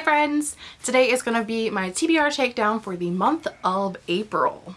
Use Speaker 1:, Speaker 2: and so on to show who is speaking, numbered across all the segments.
Speaker 1: Hi friends! Today is going to be my TBR takedown for the month of April.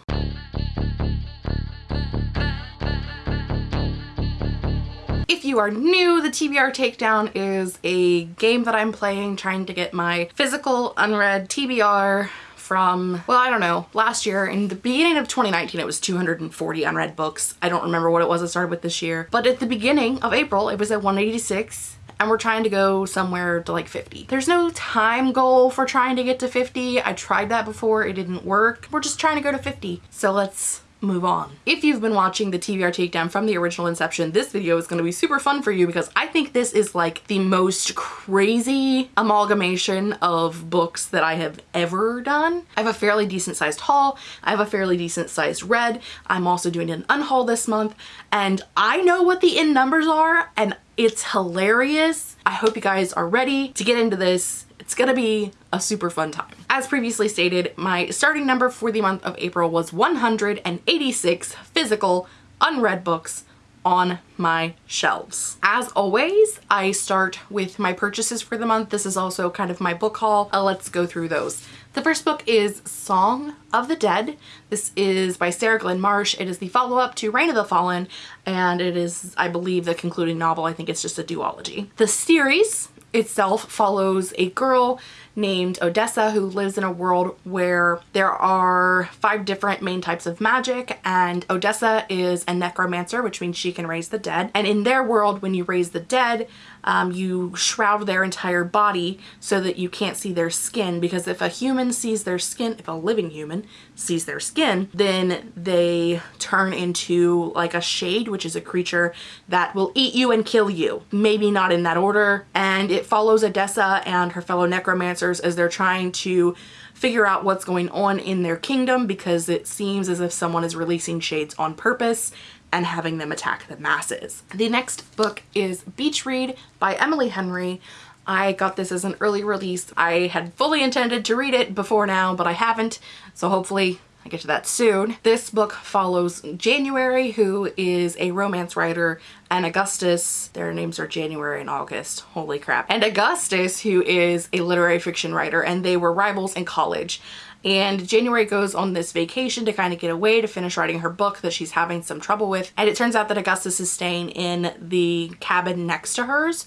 Speaker 1: If you are new, the TBR Takedown is a game that I'm playing trying to get my physical unread TBR from, well, I don't know, last year. In the beginning of 2019, it was 240 unread books. I don't remember what it was I started with this year. But at the beginning of April, it was at 186 and we're trying to go somewhere to like 50. There's no time goal for trying to get to 50. I tried that before, it didn't work. We're just trying to go to 50. So let's move on. If you've been watching the TBR takedown from the original Inception, this video is going to be super fun for you because I think this is like the most crazy amalgamation of books that I have ever done. I have a fairly decent sized haul. I have a fairly decent sized read. I'm also doing an unhaul this month and I know what the in numbers are and it's hilarious. I hope you guys are ready to get into this. It's gonna be a super fun time. As previously stated, my starting number for the month of April was 186 physical unread books on my shelves. As always, I start with my purchases for the month. This is also kind of my book haul. Uh, let's go through those. The first book is Song of the Dead. This is by Sarah Glenn Marsh. It is the follow-up to Reign of the Fallen, and it is, I believe, the concluding novel. I think it's just a duology. The series itself follows a girl named Odessa who lives in a world where there are five different main types of magic and Odessa is a necromancer which means she can raise the dead. And in their world when you raise the dead um, you shroud their entire body so that you can't see their skin because if a human sees their skin, if a living human sees their skin, then they turn into like a shade, which is a creature that will eat you and kill you. Maybe not in that order. And it follows Odessa and her fellow necromancers as they're trying to figure out what's going on in their kingdom because it seems as if someone is releasing shades on purpose and having them attack the masses. The next book is Beach Read by Emily Henry. I got this as an early release. I had fully intended to read it before now, but I haven't, so hopefully I get to that soon. This book follows January, who is a romance writer, and Augustus, their names are January and August, holy crap, and Augustus, who is a literary fiction writer, and they were rivals in college. And January goes on this vacation to kind of get away to finish writing her book that she's having some trouble with. And it turns out that Augustus is staying in the cabin next to hers.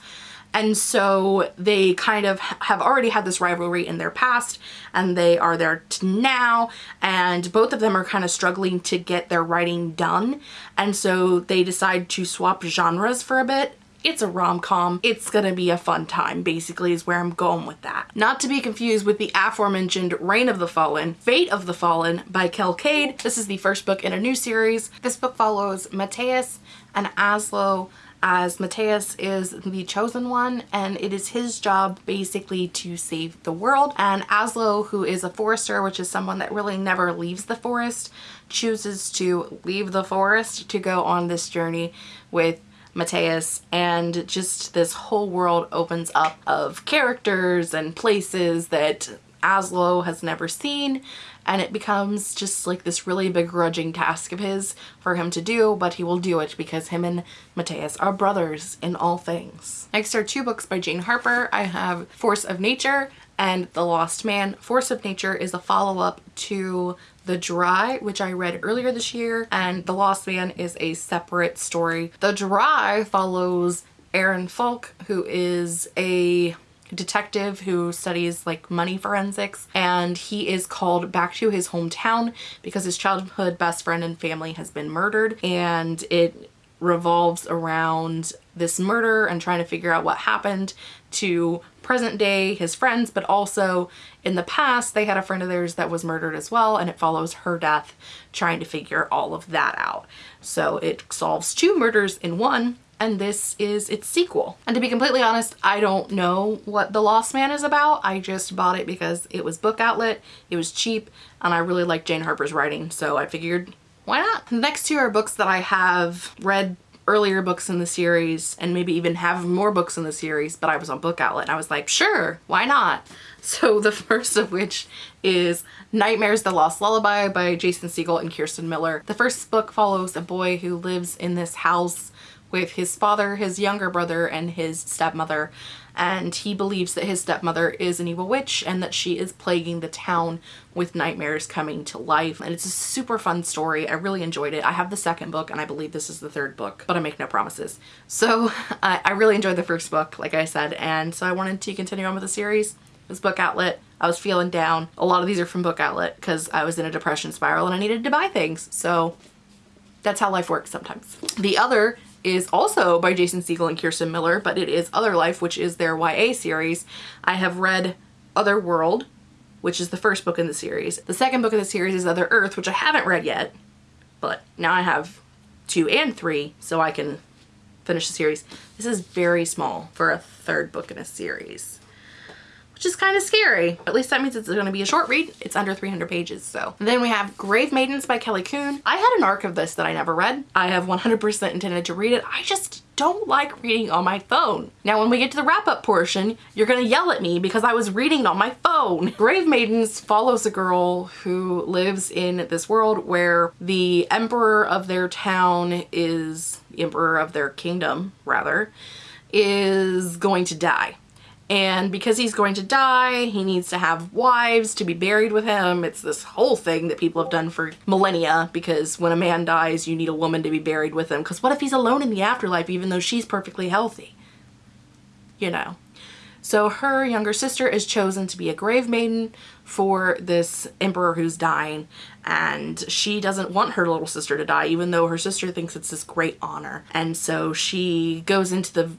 Speaker 1: And so they kind of have already had this rivalry in their past and they are there now and both of them are kind of struggling to get their writing done. And so they decide to swap genres for a bit it's a rom-com. It's gonna be a fun time, basically, is where I'm going with that. Not to be confused with the aforementioned Reign of the Fallen, Fate of the Fallen by Kel Kade. This is the first book in a new series. This book follows Matthias and Aslo as Matthias is the chosen one and it is his job basically to save the world and Aslo who is a forester which is someone that really never leaves the forest chooses to leave the forest to go on this journey with Matthias and just this whole world opens up of characters and places that Aslo has never seen and it becomes just like this really begrudging task of his for him to do but he will do it because him and Matthias are brothers in all things. Next are two books by Jane Harper. I have Force of Nature and The Lost Man. Force of Nature is a follow-up to The Dry, which I read earlier this year, and The Lost Man is a separate story. The Dry follows Aaron Falk, who is a detective who studies like money forensics and he is called back to his hometown because his childhood best friend and family has been murdered and it revolves around this murder and trying to figure out what happened to present day his friends but also in the past they had a friend of theirs that was murdered as well and it follows her death trying to figure all of that out so it solves two murders in one and this is its sequel. And to be completely honest, I don't know what The Lost Man is about. I just bought it because it was book outlet, it was cheap, and I really like Jane Harper's writing, so I figured why not? The next two are books that I have read earlier books in the series and maybe even have more books in the series, but I was on Book Outlet and I was like, sure, why not? So the first of which is Nightmares the Lost Lullaby by Jason Segel and Kirsten Miller. The first book follows a boy who lives in this house with his father, his younger brother, and his stepmother. And he believes that his stepmother is an evil witch and that she is plaguing the town with nightmares coming to life. And it's a super fun story. I really enjoyed it. I have the second book and I believe this is the third book, but I make no promises. So uh, I really enjoyed the first book, like I said, and so I wanted to continue on with the series. Was Book Outlet. I was feeling down. A lot of these are from Book Outlet because I was in a depression spiral and I needed to buy things. So that's how life works sometimes. The other is also by Jason Segel and Kirsten Miller, but it is Other Life, which is their YA series. I have read Other World, which is the first book in the series. The second book in the series is Other Earth, which I haven't read yet, but now I have two and three, so I can finish the series. This is very small for a third book in a series which is kind of scary. At least that means it's going to be a short read. It's under 300 pages, so. And then we have Grave Maidens by Kelly Coon. I had an arc of this that I never read. I have 100% intended to read it. I just don't like reading on my phone. Now when we get to the wrap up portion, you're gonna yell at me because I was reading on my phone. Grave Maidens follows a girl who lives in this world where the emperor of their town is, emperor of their kingdom rather, is going to die and because he's going to die, he needs to have wives to be buried with him. It's this whole thing that people have done for millennia because when a man dies, you need a woman to be buried with him. Because what if he's alone in the afterlife even though she's perfectly healthy? You know. So her younger sister is chosen to be a grave maiden for this emperor who's dying and she doesn't want her little sister to die even though her sister thinks it's this great honor. And so she goes into the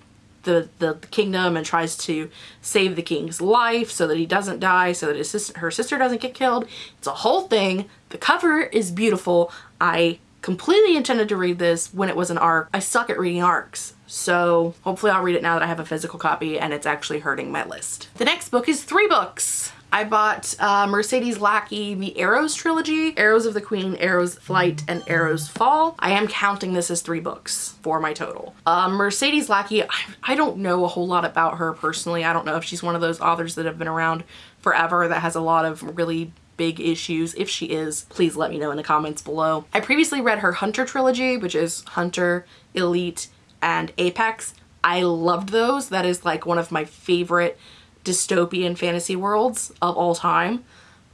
Speaker 1: the, the, kingdom and tries to save the king's life so that he doesn't die, so that his her sister doesn't get killed. It's a whole thing. The cover is beautiful. I completely intended to read this when it was an arc. I suck at reading arcs. So hopefully I'll read it now that I have a physical copy and it's actually hurting my list. The next book is three books. I bought uh, Mercedes Lackey, the Arrows trilogy, Arrows of the Queen, Arrows Flight, and Arrows Fall. I am counting this as three books for my total. Uh, Mercedes Lackey, I, I don't know a whole lot about her personally. I don't know if she's one of those authors that have been around forever that has a lot of really big issues. If she is, please let me know in the comments below. I previously read her Hunter trilogy, which is Hunter, Elite, and Apex. I loved those. That is like one of my favorite dystopian fantasy worlds of all time.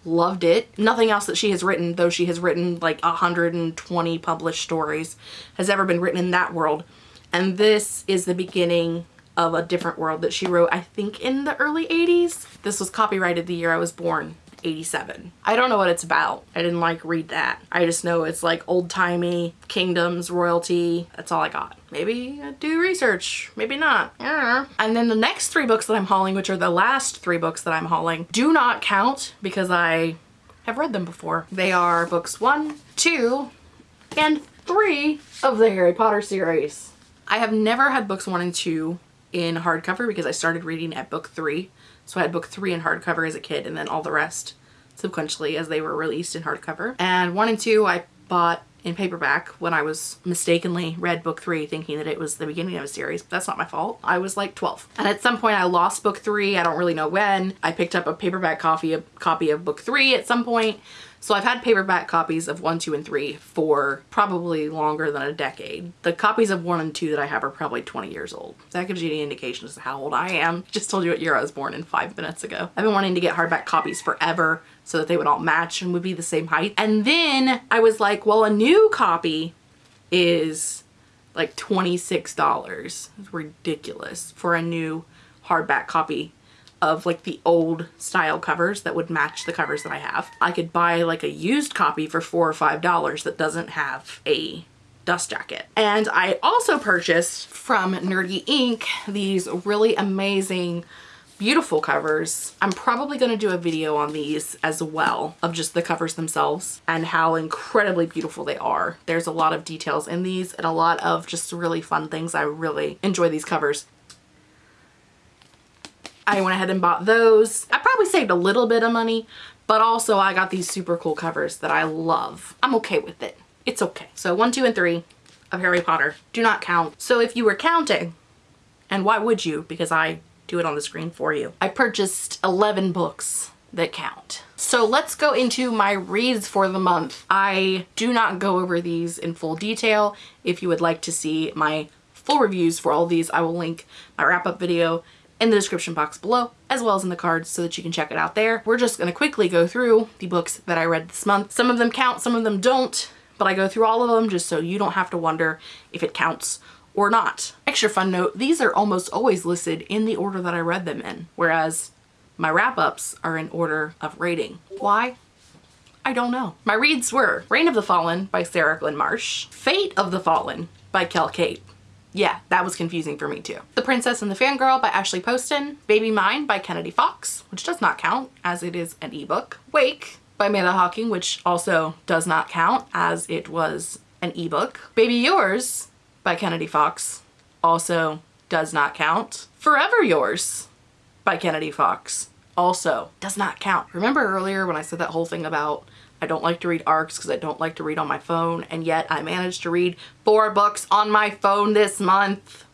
Speaker 1: Loved it. Nothing else that she has written, though she has written like 120 published stories, has ever been written in that world. And this is the beginning of a different world that she wrote, I think in the early 80s. This was copyrighted the year I was born. 87. I don't know what it's about. I didn't like read that. I just know it's like old-timey kingdoms, royalty. That's all I got. Maybe do research, maybe not. And then the next three books that I'm hauling, which are the last three books that I'm hauling, do not count because I have read them before. They are books one, two, and three of the Harry Potter series. I have never had books one and two in hardcover because I started reading at book three so I had book three in hardcover as a kid and then all the rest sequentially as they were released in hardcover. And one and two I bought in paperback when I was mistakenly read book three thinking that it was the beginning of a series, that's not my fault. I was like 12. And at some point I lost book three. I don't really know when. I picked up a paperback copy of, copy of book three at some point so I've had paperback copies of one, two, and three for probably longer than a decade. The copies of one and two that I have are probably 20 years old. That gives you any indication as to how old I am. Just told you what year I was born in five minutes ago. I've been wanting to get hardback copies forever so that they would all match and would be the same height. And then I was like, well, a new copy is like $26. It's ridiculous for a new hardback copy of like the old style covers that would match the covers that I have. I could buy like a used copy for four or five dollars that doesn't have a dust jacket. And I also purchased from Nerdy Ink these really amazing beautiful covers. I'm probably going to do a video on these as well of just the covers themselves and how incredibly beautiful they are. There's a lot of details in these and a lot of just really fun things. I really enjoy these covers. I went ahead and bought those. I probably saved a little bit of money, but also I got these super cool covers that I love. I'm okay with it. It's okay. So one, two, and three of Harry Potter do not count. So if you were counting, and why would you? Because I do it on the screen for you. I purchased 11 books that count. So let's go into my reads for the month. I do not go over these in full detail. If you would like to see my full reviews for all these, I will link my wrap up video in the description box below, as well as in the cards so that you can check it out there. We're just gonna quickly go through the books that I read this month. Some of them count, some of them don't, but I go through all of them just so you don't have to wonder if it counts or not. Extra fun note, these are almost always listed in the order that I read them in, whereas my wrap-ups are in order of rating. Why? I don't know. My reads were Reign of the Fallen by Sarah Glenn Marsh, Fate of the Fallen by Kel Kade. Yeah, that was confusing for me too. The Princess and the Fangirl by Ashley Poston, Baby Mine by Kennedy Fox, which does not count as it is an ebook, Wake by Amanda Hocking, which also does not count as it was an ebook, Baby Yours by Kennedy Fox also does not count, Forever Yours by Kennedy Fox also does not count. Remember earlier when I said that whole thing about I don't like to read ARCs because I don't like to read on my phone and yet I managed to read four books on my phone this month.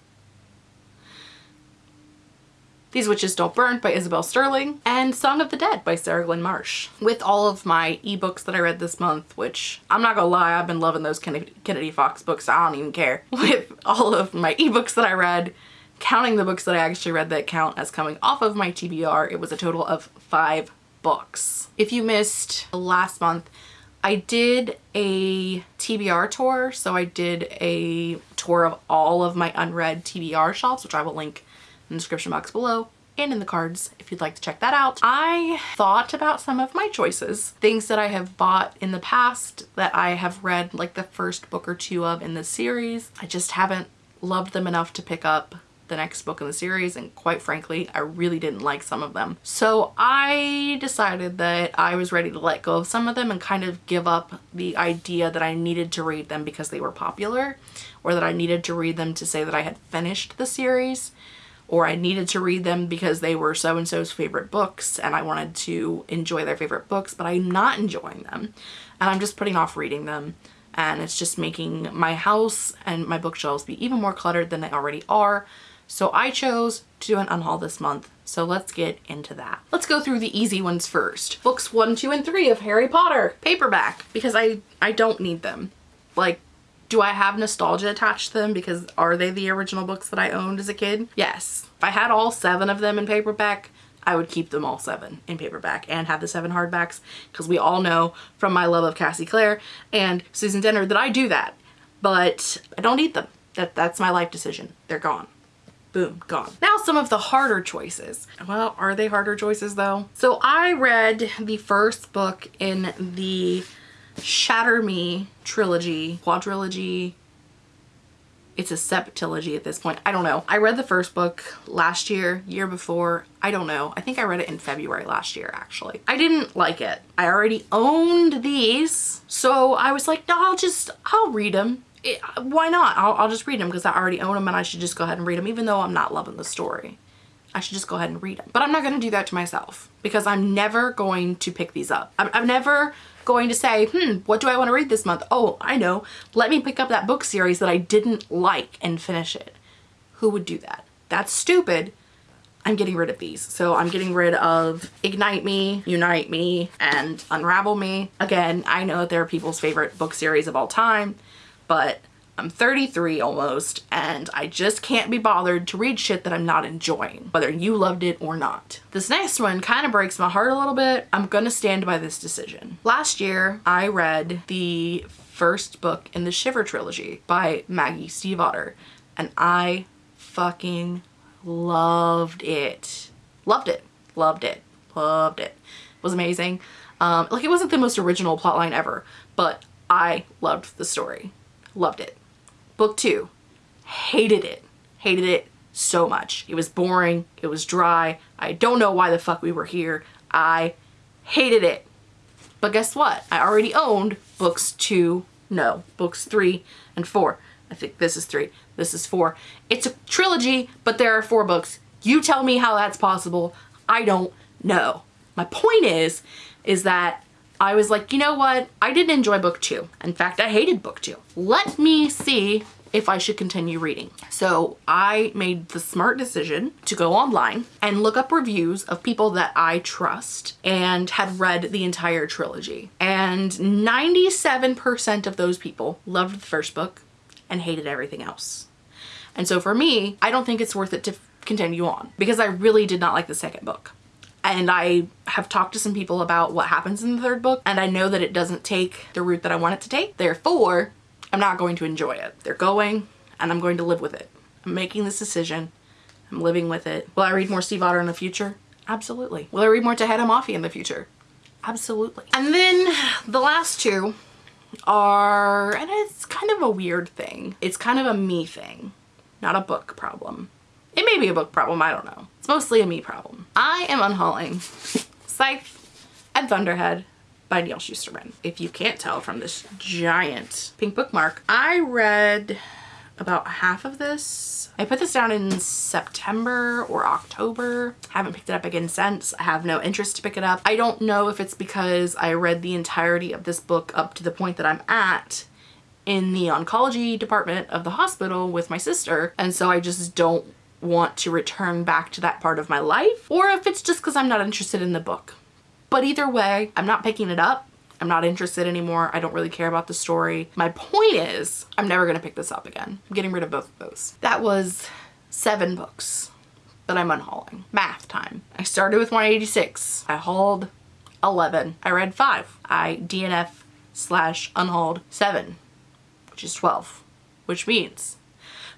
Speaker 1: These Witches Don't Burn by Isabel Sterling, and Song of the Dead by Sarah Glenn Marsh. With all of my ebooks that I read this month, which I'm not gonna lie, I've been loving those Kennedy Fox books, I don't even care. With all of my ebooks that I read, counting the books that I actually read that count as coming off of my TBR, it was a total of five books. If you missed last month, I did a TBR tour, so I did a tour of all of my unread TBR shelves, which I will link in the description box below and in the cards if you'd like to check that out. I thought about some of my choices, things that I have bought in the past that I have read like the first book or two of in the series. I just haven't loved them enough to pick up the next book in the series and quite frankly I really didn't like some of them. So I decided that I was ready to let go of some of them and kind of give up the idea that I needed to read them because they were popular or that I needed to read them to say that I had finished the series or I needed to read them because they were so-and-so's favorite books and I wanted to enjoy their favorite books, but I'm not enjoying them and I'm just putting off reading them and it's just making my house and my bookshelves be even more cluttered than they already are. So I chose to do an unhaul this month. So let's get into that. Let's go through the easy ones first. Books one, two, and three of Harry Potter, paperback, because I, I don't need them. Like do I have nostalgia attached to them because are they the original books that I owned as a kid? Yes. If I had all seven of them in paperback, I would keep them all seven in paperback and have the seven hardbacks because we all know from my love of Cassie Clare and Susan Dennard that I do that. But I don't need them. That, that's my life decision. They're gone. Boom, gone. Now some of the harder choices. Well, are they harder choices though? So I read the first book in the Shatter Me trilogy, quadrilogy. It's a septilogy at this point. I don't know. I read the first book last year, year before. I don't know. I think I read it in February last year, actually. I didn't like it. I already owned these. So I was like, no, I'll just, I'll read them. It, why not? I'll, I'll just read them because I already own them and I should just go ahead and read them even though I'm not loving the story. I should just go ahead and read them. But I'm not going to do that to myself because I'm never going to pick these up. I'm, I'm never going to say, hmm, what do I want to read this month? Oh, I know. Let me pick up that book series that I didn't like and finish it. Who would do that? That's stupid. I'm getting rid of these. So I'm getting rid of Ignite Me, Unite Me, and Unravel Me. Again, I know that they're people's favorite book series of all time, but I'm 33 almost and I just can't be bothered to read shit that I'm not enjoying, whether you loved it or not. This next one kind of breaks my heart a little bit. I'm gonna stand by this decision. Last year, I read the first book in the Shiver trilogy by Maggie Stiefvater and I fucking loved it. Loved it. Loved it. Loved it. It was amazing. Um, like it wasn't the most original plotline ever, but I loved the story. Loved it. Book two, hated it. Hated it so much. It was boring. It was dry. I don't know why the fuck we were here. I hated it. But guess what? I already owned books two, no, books three and four. I think this is three, this is four. It's a trilogy, but there are four books. You tell me how that's possible. I don't know. My point is, is that I was like, you know what? I didn't enjoy book two. In fact, I hated book two. Let me see if I should continue reading. So I made the smart decision to go online and look up reviews of people that I trust and had read the entire trilogy. And 97% of those people loved the first book and hated everything else. And so for me, I don't think it's worth it to continue on because I really did not like the second book. And I have talked to some people about what happens in the third book and I know that it doesn't take the route that I want it to take. Therefore, I'm not going to enjoy it. They're going and I'm going to live with it. I'm making this decision. I'm living with it. Will I read more Stiefvater in the future? Absolutely. Will I read more Tahereh Mafi in the future? Absolutely. And then the last two are, and it's kind of a weird thing. It's kind of a me thing, not a book problem. It may be a book problem, I don't know. Mostly a me problem. I am unhauling Scythe and Thunderhead by Neal Shusterman. If you can't tell from this giant pink bookmark, I read about half of this. I put this down in September or October. Haven't picked it up again since. I have no interest to pick it up. I don't know if it's because I read the entirety of this book up to the point that I'm at in the oncology department of the hospital with my sister and so I just don't want to return back to that part of my life or if it's just because I'm not interested in the book. But either way, I'm not picking it up. I'm not interested anymore. I don't really care about the story. My point is, I'm never gonna pick this up again. I'm getting rid of both of those. That was seven books that I'm unhauling. Math time. I started with 186. I hauled 11. I read five. I DNF slash unhauled seven, which is 12, which means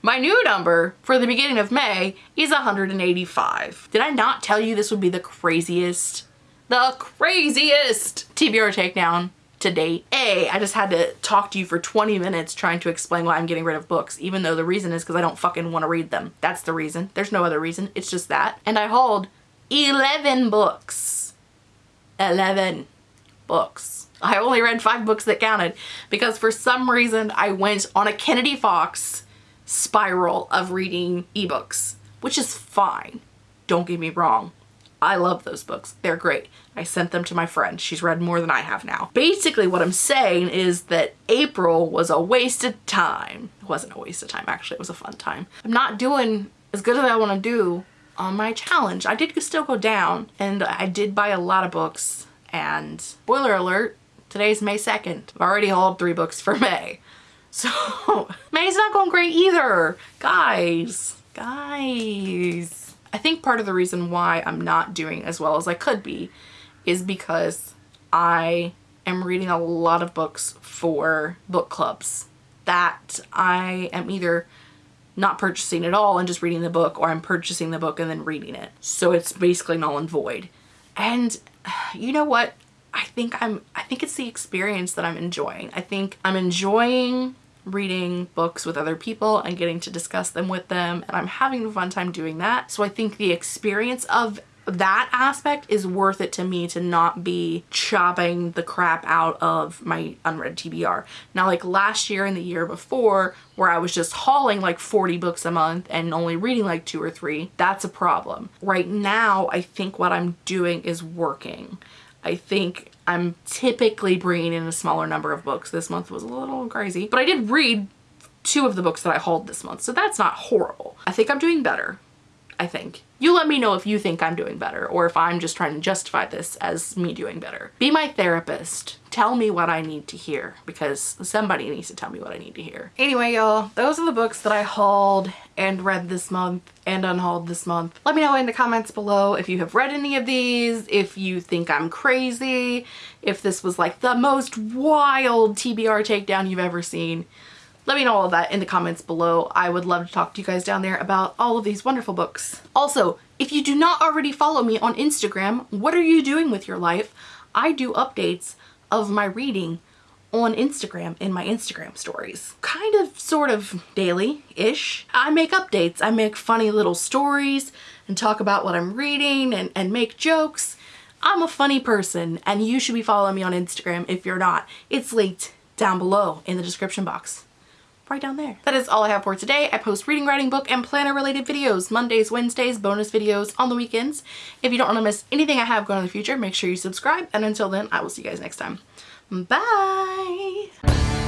Speaker 1: my new number for the beginning of May is 185. Did I not tell you this would be the craziest the craziest TBR takedown to date. A, I just had to talk to you for 20 minutes trying to explain why I'm getting rid of books, even though the reason is because I don't fucking want to read them. That's the reason. There's no other reason. It's just that. And I hauled 11 books. 11 books. I only read five books that counted because for some reason I went on a Kennedy Fox spiral of reading ebooks, which is fine. Don't get me wrong. I love those books. They're great. I sent them to my friend. She's read more than I have now. Basically what I'm saying is that April was a waste of time. It wasn't a waste of time, actually. It was a fun time. I'm not doing as good as I want to do on my challenge. I did still go down and I did buy a lot of books and spoiler alert, today's May 2nd. I've already hauled three books for May. So May's not going great either. Guys, guys. I think part of the reason why I'm not doing as well as I could be is because I am reading a lot of books for book clubs that I am either not purchasing at all and just reading the book or I'm purchasing the book and then reading it. So it's basically null and void. And you know what? I think I'm I think it's the experience that I'm enjoying. I think I'm enjoying reading books with other people and getting to discuss them with them and I'm having a fun time doing that. So I think the experience of that aspect is worth it to me to not be chopping the crap out of my unread TBR. Now like last year and the year before where I was just hauling like 40 books a month and only reading like two or three, that's a problem. Right now I think what I'm doing is working. I think I'm typically bringing in a smaller number of books. This month was a little crazy, but I did read two of the books that I hauled this month, so that's not horrible. I think I'm doing better. I think. You let me know if you think I'm doing better or if I'm just trying to justify this as me doing better. Be my therapist. Tell me what I need to hear because somebody needs to tell me what I need to hear. Anyway, y'all, those are the books that I hauled and read this month and unhauled this month. Let me know in the comments below if you have read any of these, if you think I'm crazy, if this was like the most wild TBR takedown you've ever seen. Let me know all of that in the comments below. I would love to talk to you guys down there about all of these wonderful books. Also, if you do not already follow me on Instagram, what are you doing with your life? I do updates of my reading on Instagram in my Instagram stories. Kind of, sort of daily-ish. I make updates. I make funny little stories and talk about what I'm reading and, and make jokes. I'm a funny person and you should be following me on Instagram if you're not. It's linked down below in the description box right down there. That is all I have for today. I post reading, writing, book, and planner related videos Mondays, Wednesdays, bonus videos on the weekends. If you don't want to miss anything I have going in the future, make sure you subscribe. And until then, I will see you guys next time. Bye!